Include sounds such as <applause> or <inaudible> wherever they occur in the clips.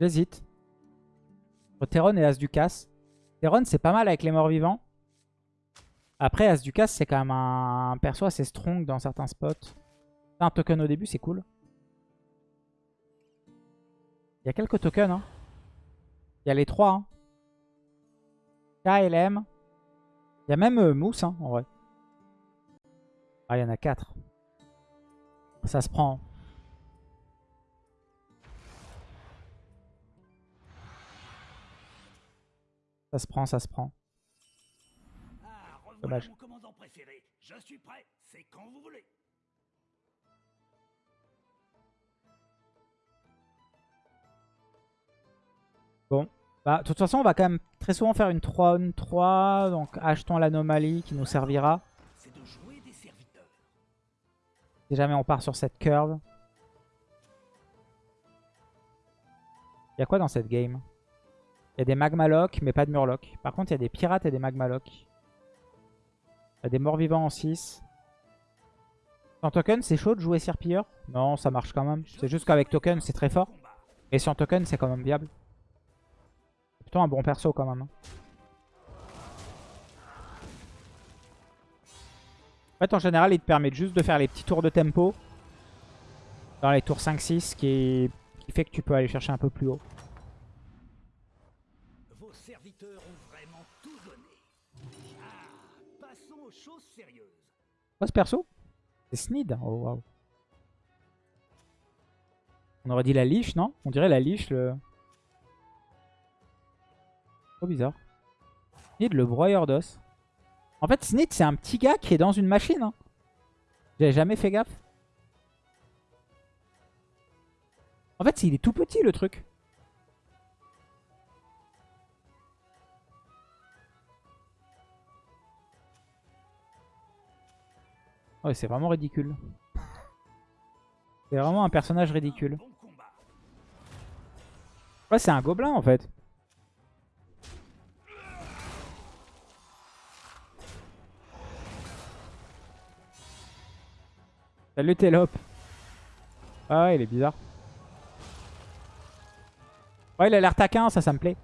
J'hésite. Terron et As-Ducas. Terron, c'est pas mal avec les morts vivants. Après, As-Ducas, c'est quand même un perso assez strong dans certains spots. Un token au début, c'est cool. Il y a quelques tokens. Hein. Il y a les trois. Hein. KLM. Il y a même euh, Mousse, hein, en vrai. Ah, il y en a quatre. Ça se prend. Ça se prend, ça se prend. Ah, Dommage. mon commandant préféré. Je suis prêt. C'est quand vous voulez. Bon. Bah, de toute façon, on va quand même très souvent faire une 3 on 3. Donc, achetons l'anomalie qui nous servira. De jouer des serviteurs. Si jamais on part sur cette curve. Il y a quoi dans cette game? Il y a des magmalocs, mais pas de murlocs. Par contre, il y a des pirates et des magmalocs. Il y a des morts vivants en 6. Sans token, c'est chaud de jouer Sirpilleur? Non, ça marche quand même. C'est juste qu'avec token, c'est très fort. Et sans token, c'est quand même viable. C'est plutôt un bon perso quand même. hein. En fait, en général, il te permet juste de faire les petits tours de tempo. Dans les tours 5-6, qui, qui fait que tu peux aller chercher un peu plus haut. Vos serviteurs ont vraiment tout donné. Ah, passons aux choses sérieuses. Ce perso C'est Snid. Oh waouh. On aurait dit la liche, non? On dirait la liche, le... Trop bizarre. Snid, le broyeur d'os. En fait, Snid, c'est un petit gars qui est dans une machine. Hein. J'avais jamais fait gaffe. En fait, il est tout petit, le truc. Ouais, c'est vraiment ridicule. C'est vraiment un personnage ridicule. Ouais, c'est un gobelin en fait. Salut Télope. Ah il est bizarre. Ouais, il a l'air taquin, ça, ça me plaît.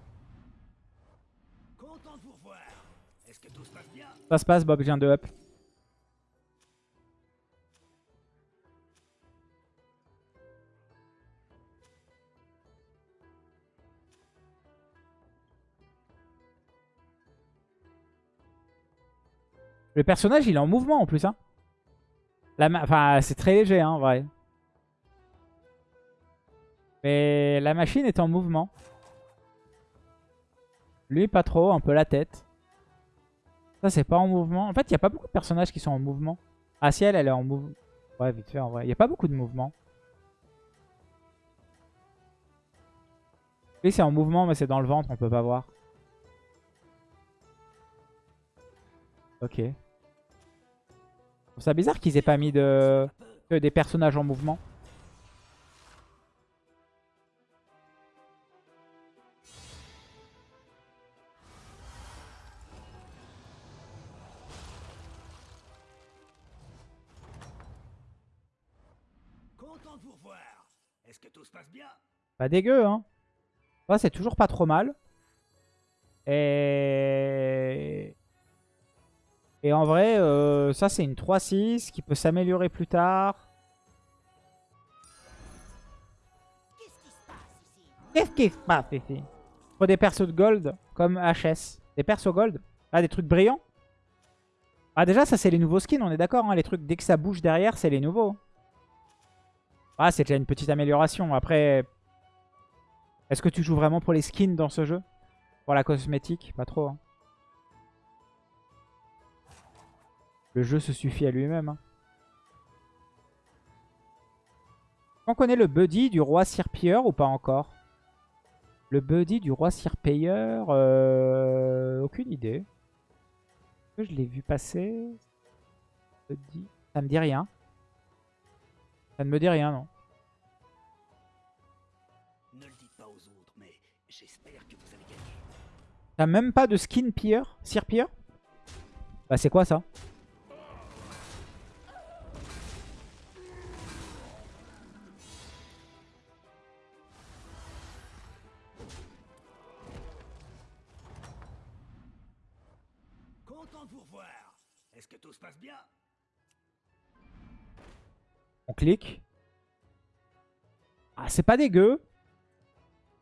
Ça se passe, Bob, je viens de up. Le personnage, il est en mouvement en plus. Hein. Enfin, c'est très léger, hein, en vrai. Mais la machine est en mouvement. Lui, pas trop, un peu la tête. Ça, c'est pas en mouvement. En fait, il n'y a pas beaucoup de personnages qui sont en mouvement. Ah, si, elle, elle est en mouvement. Ouais, vite fait, en vrai. Il n'y a pas beaucoup de mouvement. Lui, c'est en mouvement, mais c'est dans le ventre, on peut pas voir. Ok. Ça bizarre qu'ils aient pas mis de... que des personnages en mouvement. Content de vous revoir. Est-ce que tout se passe bien? Pas dégueu, hein. Ouais, c'est toujours pas trop mal. Et... Et en vrai, euh, ça c'est une 3-6 qui peut s'améliorer plus tard. Qu'est-ce qui se passe ici? Faut des persos de gold comme HS. Des persos gold? Ah, des trucs brillants? Ah, déjà, ça c'est les nouveaux skins, on est d'accord. hein, les trucs, dès que ça bouge derrière, c'est les nouveaux. Ah, c'est déjà une petite amélioration. Après, est-ce que tu joues vraiment pour les skins dans ce jeu? Pour la cosmétique? Pas trop. hein. Le jeu se suffit à lui-même. hein. On connaît le buddy du roi Sirpilleur ou pas encore? Le buddy du roi Sirpilleur euh, Aucune idée. Est-ce que je l'ai vu passer Buddy. Ça me dit rien. Ça ne me dit rien, non. Ne le dites pas aux autres, mais j'espère que vous avez gagné. T'as même pas de skin pilleur Sirpilleur? Bah c'est quoi ça? Ah, c'est pas dégueu.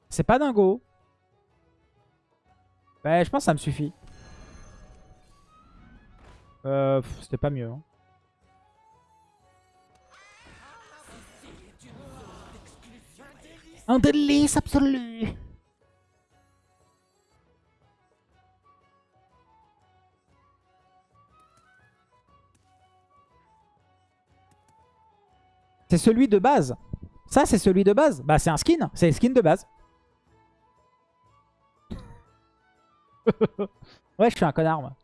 C'est pas dingo. Ouais, je pense que ça me suffit. Euh, C'était pas mieux. hein. Un délice absolu. C'est celui de base. Ça, c'est celui de base. Bah, c'est un skin. C'est le skin de base. <laughs> ouais, je suis un connard, moi.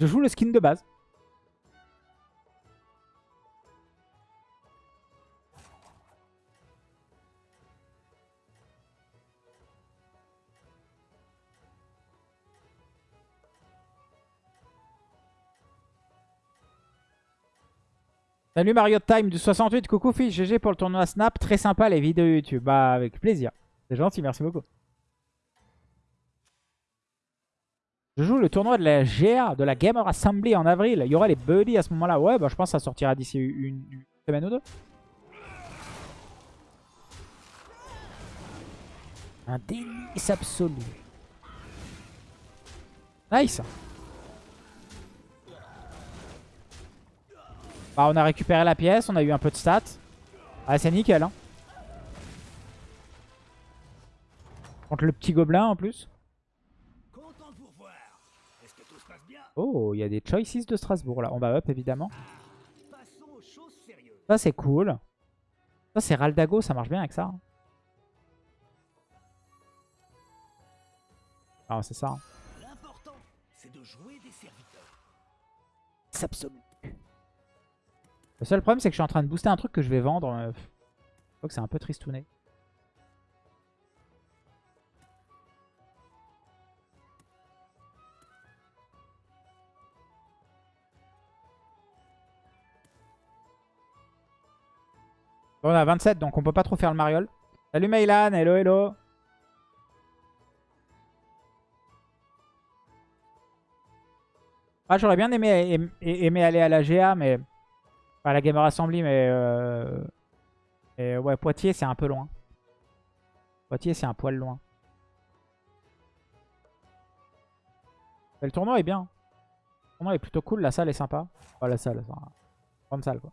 Je joue le skin de base. Salut Mario Time du 68, coucou fils, GG pour le tournoi Snap, très sympa les vidéos YouTube, bah avec plaisir. C'est gentil, merci beaucoup. Je joue le tournoi de la GA, de la Gamer Assembly en avril. Il y aura les buddies à ce moment-là. Ouais, bah je pense que ça sortira d'ici une, une semaine ou deux. Un délice absolu. Nice. Bah, on a récupéré la pièce, on a eu un peu de stats. Ah, c'est nickel. Hein. Contre le petit gobelin en plus. Oh, il y a des choices de Strasbourg là. On va up évidemment. Ça, c'est cool. Ça, c'est Raldago, ça marche bien avec ça. hein. Ah, c'est ça. hein. L'important, c'est de jouer des serviteurs. C'est. Le seul problème, c'est que je suis en train de booster un truc que je vais vendre. euh, Je crois que c'est un peu tristouné. On a 27, donc on peut pas trop faire le mariole. Salut Mailan, hello hello. Ah, j'aurais bien aimé, aim- aimé aller à la GA, mais... Enfin, la Gamer Assembly, mais... euh, mais ouais, Poitiers, c'est un peu loin. Poitiers, c'est un poil loin. Le tournoi est bien. Le tournoi est plutôt cool, la salle est sympa. Oh, la salle, c'est une grande salle, quoi.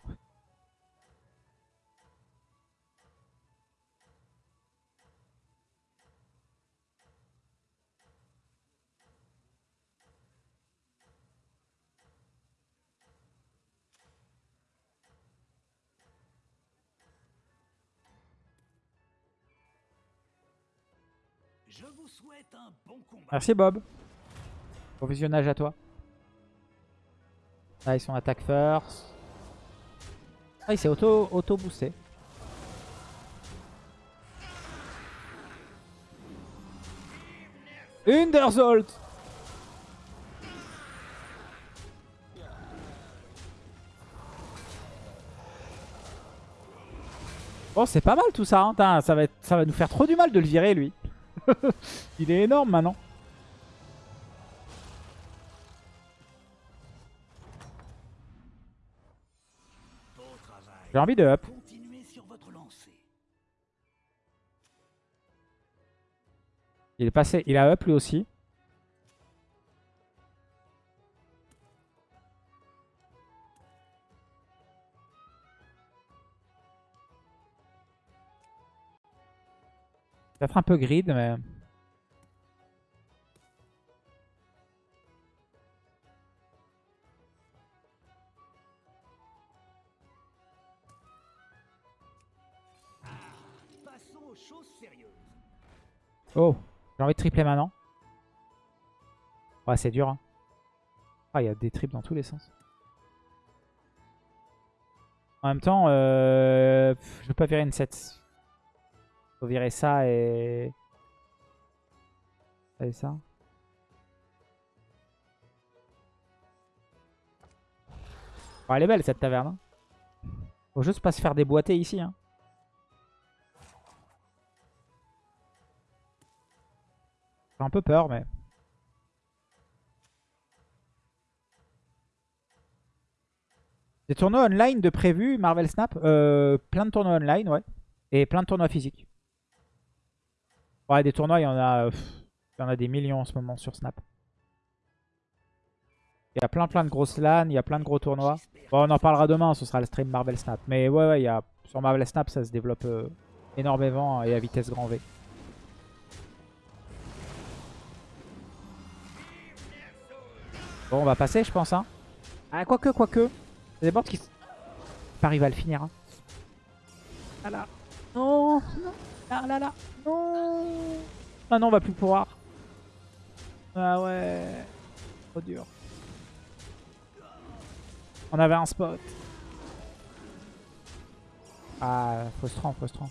Merci Bob. Bon visionnage à toi. Ah, ils sont attaque first. Ah, il s'est auto, auto. Underzolt Bon, c'est pas mal tout ça. hein. Ça, ça va nous faire trop du mal de le virer, lui. <laughs> Il est énorme maintenant. J'ai envie de up. Il est passé, il a up lui aussi. Peut-être un peu grid, mais... Oh, j'ai envie de tripler maintenant. Ouais, c'est dur. hein. Ah, il y a des triples dans tous les sens. En même temps, euh, je veux pas virer une 7. Faut virer ça et... Ça et ça. Elle est belle cette taverne. Hein. Faut juste pas se faire déboîter ici. Hein. J'ai un peu peur, mais... Des tournois online de prévu, Marvel Snap euh, Plein de tournois online, ouais. Et plein de tournois physiques. Ouais, des tournois, il y en a, pff, il y en a des millions en ce moment sur Snap. Il y a plein plein de grosses LAN, il y a plein de gros tournois. Bon, on en parlera demain, ce sera le stream Marvel Snap. Mais ouais, ouais, il y a, sur Marvel Snap, ça se développe euh, énormément et à vitesse grand V. Bon, on va passer, je pense. Hein. Ah, quoique, quoique. A des boards qui... Paris va le finir. Hein. Ah là. Non. non. Là, là, là. Non. Ah non, on va plus pouvoir. Ah ouais. Trop dur. On avait un spot. Ah, frustrant, frustrant.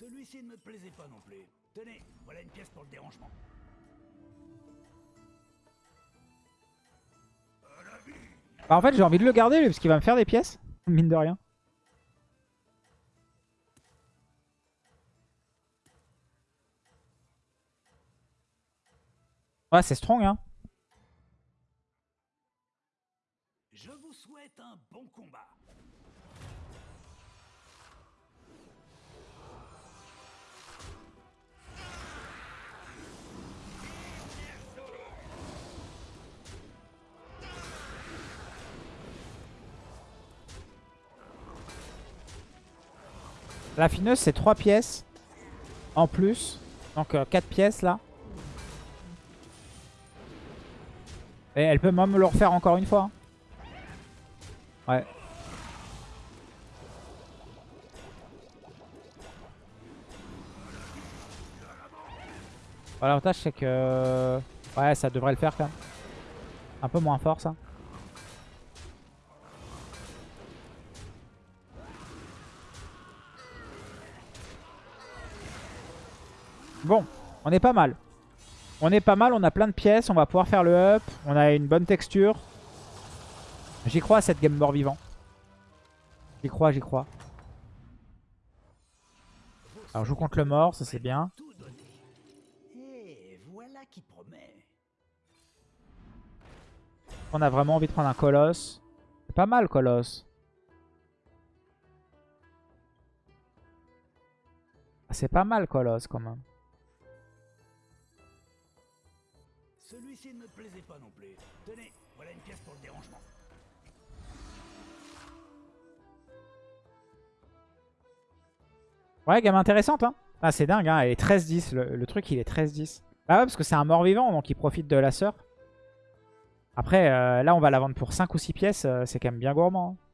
Celui-ci ne me plaisait pas non plus. Tenez, voilà une pièce pour le dérangement. Bah, en fait, j'ai envie de le garder, lui, parce qu'il va me faire des pièces. <laughs> Mine de rien. Ouais, c'est strong, hein. Je vous souhaite un bon combat. La fineuse, c'est 3 pièces en plus. Donc 4 pièces là. Et elle peut même le refaire encore une fois. hein. Ouais. L'avantage c'est que... Ouais, ça devrait le faire quand même. Un peu moins fort ça. Bon, on est pas mal. On est pas mal, on a plein de pièces, on va pouvoir faire le up. On a une bonne texture. J'y crois à cette game mort vivant. J'y crois, j'y crois. Alors je joue contre le mort, ça c'est bien. On a vraiment envie de prendre un colosse. C'est pas mal colosse. Ah, C'est pas mal colosse quand même. Celui-ci ne me plaisait pas non plus. Tenez, voilà une pièce pour le dérangement. Ouais, gamme intéressante, hein. Ah, c'est dingue, hein. Elle est 13-10. Le, truc, il est 13-10. Ah ouais, parce que c'est un mort-vivant, donc il profite de la sœur. Après, euh, là, on va la vendre pour 5 ou 6 pièces. euh, c'est quand même bien gourmand. hein.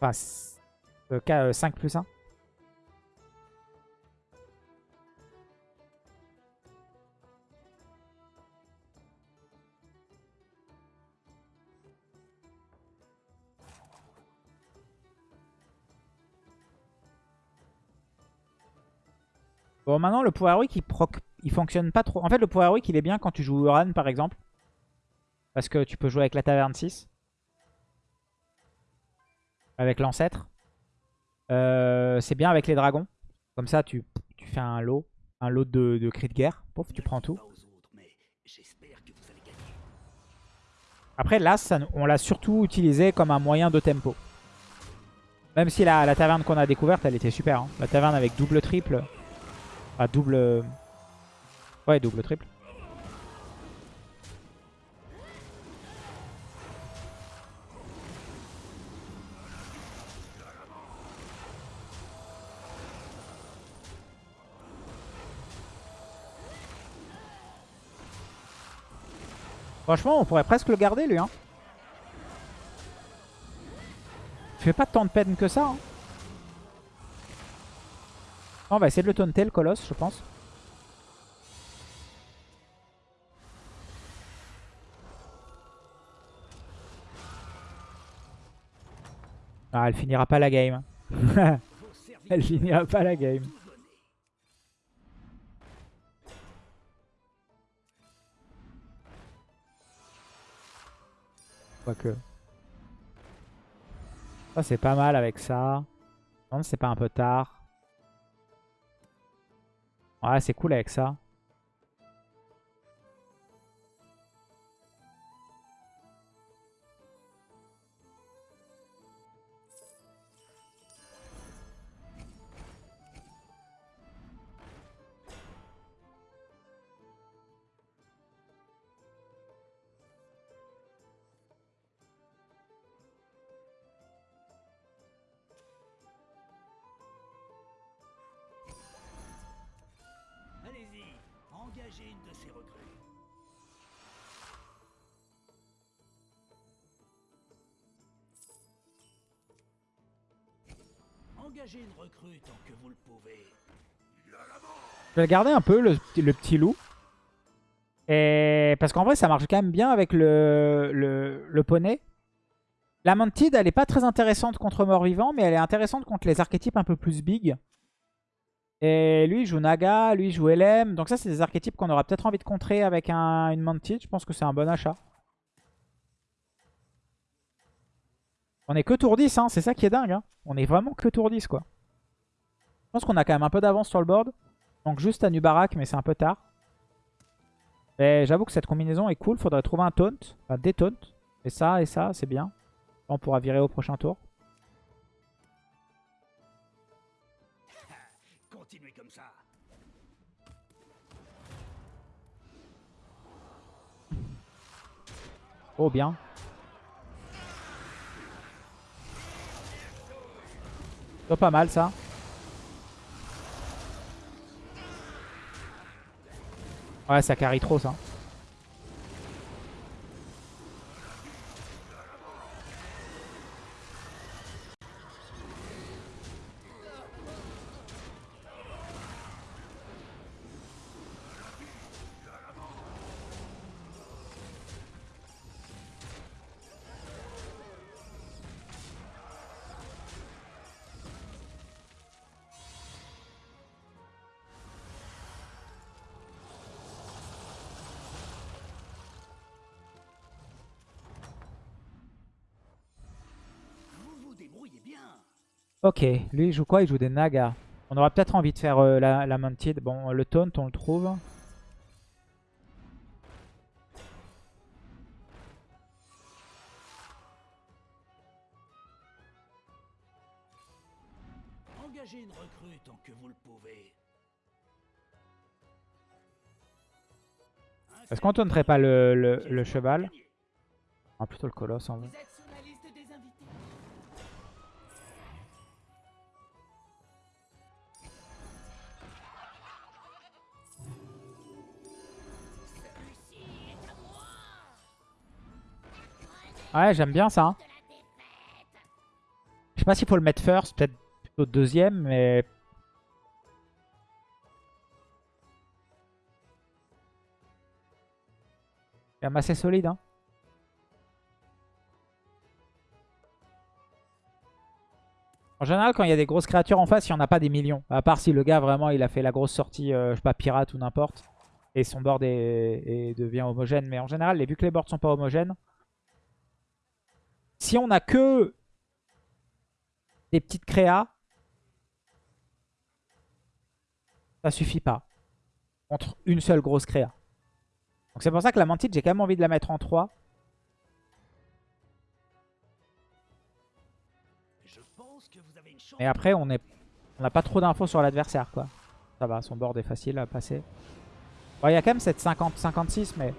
Enfin, c- euh, K, 5 plus 1. Bon, maintenant, le pouvoir héroïque, il, il fonctionne pas trop. En fait, le pouvoir héroïque, il est bien quand tu joues Uran, par exemple. Parce que tu peux jouer avec la taverne 6. Avec l'ancêtre. Euh, c'est bien avec les dragons. Comme ça, tu, fais un lot. Un lot de, de cris de guerre. Pouf, tu prends tout. Après, là, on l'a surtout utilisé comme un moyen de tempo. Même si la, taverne qu'on a découverte, elle était super. hein. La taverne avec double-triple. Ah, double... euh, Ouais, double, triple. Franchement, on pourrait presque le garder, lui. Hein. Il fait pas tant de peine que ça. hein. On va essayer de le taunter, le colosse, je pense. Ah, elle finira pas la game. <laughs> Elle finira pas la game. Quoique. Ça, c'est pas mal avec ça. Non, c'est pas un peu tard. Ouais, c'est cool avec ça. Je vais garder un peu, le, petit loup. Parce qu'en vrai, ça marche quand même bien avec le, le, le poney. La Mantide, elle est pas très intéressante contre mort-vivant, mais elle est intéressante contre les archétypes un peu plus big. Et lui, il joue Naga, lui, il joue LM. Donc ça, c'est des archétypes qu'on aura peut-être envie de contrer avec un, une Mantide. Je pense que c'est un bon achat. On est que tour 10, hein. c'est ça qui est dingue. hein. On est vraiment que tour 10, quoi. Je pense qu'on a quand même un peu d'avance sur le board. Donc juste à Nubarak, mais c'est un peu tard. Et j'avoue que cette combinaison est cool. Faudrait trouver un taunt. Enfin, des taunts. Et ça et ça, c'est bien. On pourra virer au prochain tour. Continuez comme ça. Oh, bien. Pas mal ça. Ouais, ça carry trop ça. Ok, lui il joue quoi? Il joue des Nagas. On aura peut-être envie de faire euh, la, la Mounted. Bon, le taunt, on le trouve. Engagez une recrue tant que vous le pouvez. Est-ce qu'on taunterait pas le, le- le cheval? Ah, plutôt le colosse en vrai. Ouais, j'aime bien ça. Je sais pas s'il faut le mettre first, peut-être plutôt deuxième, mais... C'est quand même assez solide. Hein. En général, quand il y a des grosses créatures en face, il n'y en a pas des millions. À part si le gars, vraiment, il a fait la grosse sortie, euh, je sais pas, pirate ou n'importe. Et son board est- devient homogène. Mais en général, vu que les boards sont pas homogènes, si on a que des petites créas, ça suffit pas. Contre une seule grosse créa. Donc c'est pour ça que la mantide, j'ai quand même envie de la mettre en 3. Je pense que vous avez une chance. Mais après, on est, on n'a pas trop d'infos sur l'adversaire, quoi. Ça va, son board est facile à passer. Bon, il y a quand même cette 50-56, mais...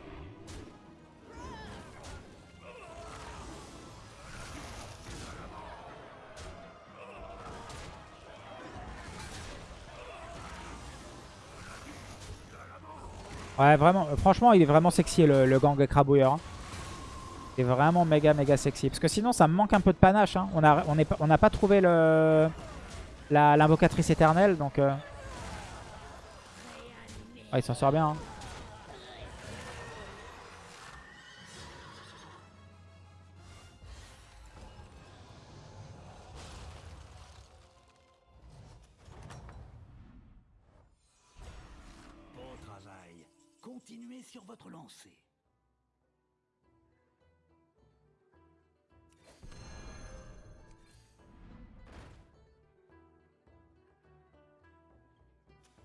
Ouais, vraiment, euh, franchement, il est vraiment sexy le, gang écrabouilleur. hein. Il est vraiment méga méga sexy. Parce que sinon, ça me manque un peu de panache. hein. On n'a pas- trouvé le l'invocatrice éternelle, donc... euh, il s'en sort bien. hein.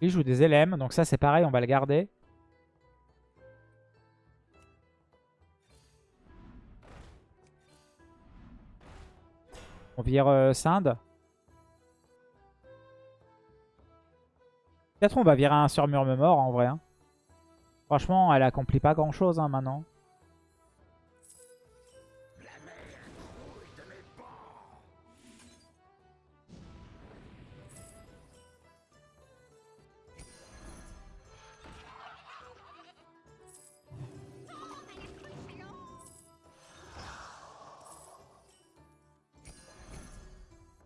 Il joue des LM, donc ça c'est pareil, on va le garder. On vire euh, Sinde. Peut-être on va virer un sur mort en vrai. hein. Franchement, elle accomplit pas grand chose hein, maintenant.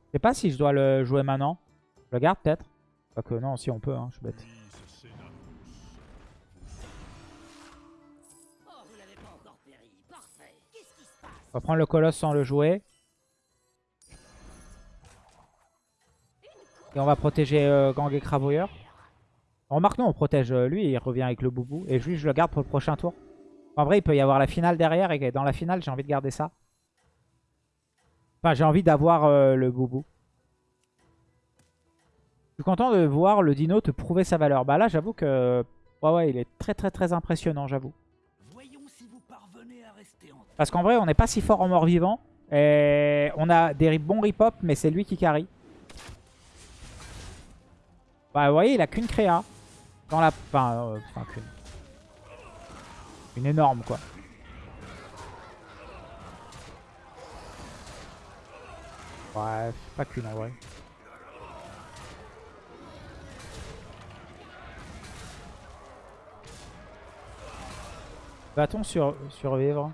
Je sais pas si je dois le jouer maintenant. Je le garde peut-être. Pas que non, si on peut, hein, je suis bête. On va prendre le colosse sans le jouer. Et on va protéger euh, Gang et Cravoyeur. Remarque, nous, on protège euh, lui il revient avec le boubou. Et lui, je le garde pour le prochain tour. En vrai, il peut y avoir la finale derrière. Et dans la finale, j'ai envie de garder ça. Enfin, j'ai envie d'avoir euh, le boubou. Je suis content de voir le dino te prouver sa valeur. Bah là, j'avoue que... Ouais, ouais, il est très, très, très impressionnant, j'avoue. Parce qu'en vrai, on n'est pas si fort en mort-vivant. Et on a des bons rip-hop, mais c'est lui qui carry. Bah, vous voyez, il a qu'une créa. Dans la... Enfin, euh, enfin, qu'une. Une énorme, quoi. Ouais, pas qu'une en vrai. Va-t-on sur... survivre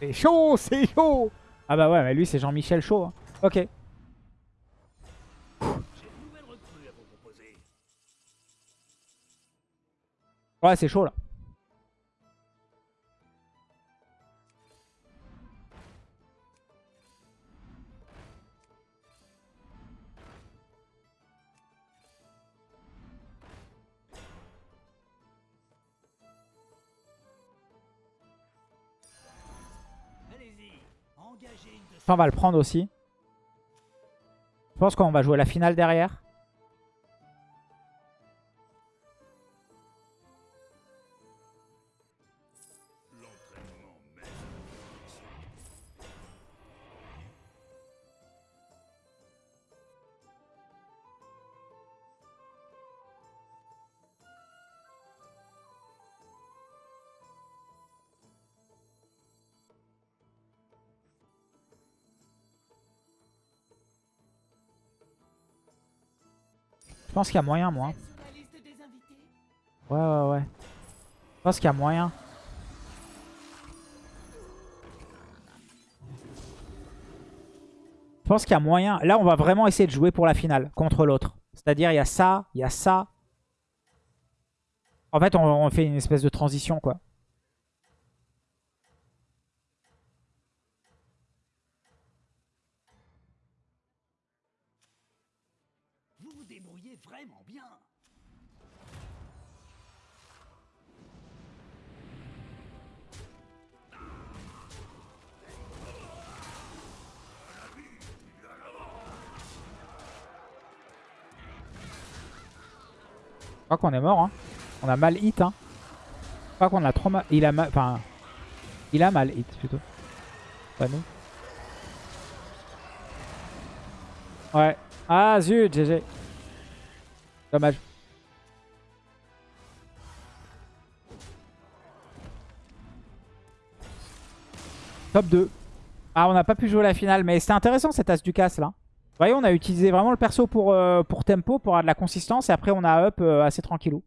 C'est chaud, c'est chaud Ah bah ouais, mais lui c'est Jean-Michel chaud. hein. Ok. Ouais, c'est chaud là. Ça, on va le prendre aussi. Je pense qu'on va jouer la finale derrière. Pense qu'il y a moyen, moi. Ouais, ouais, ouais. Je pense qu'il y a moyen. Je pense qu'il y a moyen. Là, on va vraiment essayer de jouer pour la finale contre l'autre. C'est-à-dire, il y a ça, il y a ça. En fait, on fait une espèce de transition, quoi. Je crois qu'on est mort, hein. On a mal hit, hein. Je crois qu'on a trop mal... Il a mal... Enfin... Il a mal hit, plutôt. Pas nous. Ouais. Ah, zut, GG. Dommage. Top 2. Ah, on n'a pas pu jouer la finale, mais c'était intéressant cette as du casse là. Vous voyez, on a utilisé vraiment le perso pour, euh, pour tempo, pour avoir de la consistance, et après on a up euh, assez tranquillou.